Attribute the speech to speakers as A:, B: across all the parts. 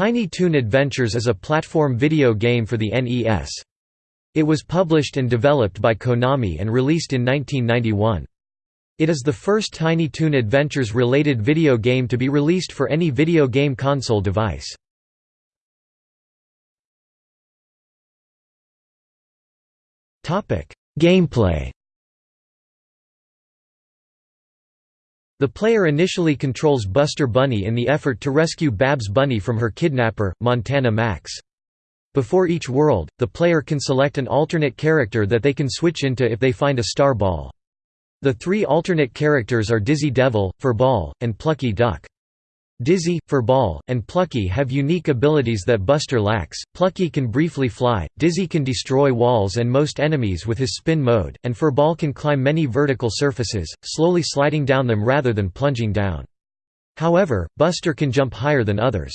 A: Tiny Toon Adventures is a platform video game for the NES. It was published and developed by Konami and released in 1991. It is the first Tiny Toon Adventures related video game to be released for any video game console device. Gameplay The player initially controls Buster Bunny in the effort to rescue Babs Bunny from her kidnapper, Montana Max. Before each world, the player can select an alternate character that they can switch into if they find a star ball. The three alternate characters are Dizzy Devil, Furball, and Plucky Duck. Dizzy, Furball, and Plucky have unique abilities that Buster lacks. Plucky can briefly fly, Dizzy can destroy walls and most enemies with his spin mode, and Furball can climb many vertical surfaces, slowly sliding down them rather than plunging down. However, Buster can jump higher than others.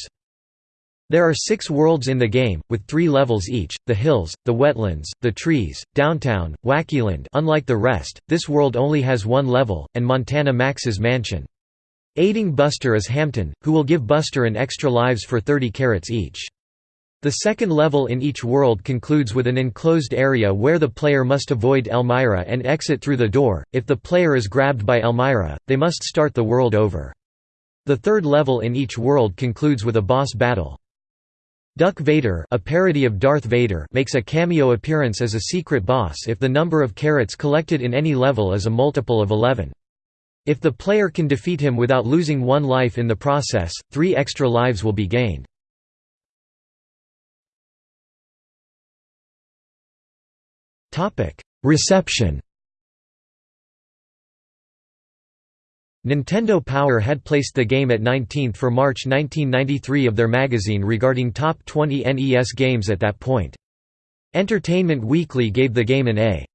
A: There are six worlds in the game, with three levels each, the hills, the wetlands, the trees, downtown, Wackyland unlike the rest, this world only has one level, and Montana Max's mansion. Aiding Buster is Hamton, who will give Buster an extra lives for 30 carrots each. The second level in each world concludes with an enclosed area where the player must avoid Elmyra and exit through the door. If the player is grabbed by Elmyra, they must start the world over. The third level in each world concludes with a boss battle. Duck Vader, a parody of Darth Vader, makes a cameo appearance as a secret boss if the number of carrots collected in any level is a multiple of 11. If the player can defeat him without losing one life in the process, three extra lives will be gained. Reception Nintendo Power had placed the game at 19th for March 1993 of their magazine regarding top 20 NES games at that point. Entertainment Weekly gave the game an A.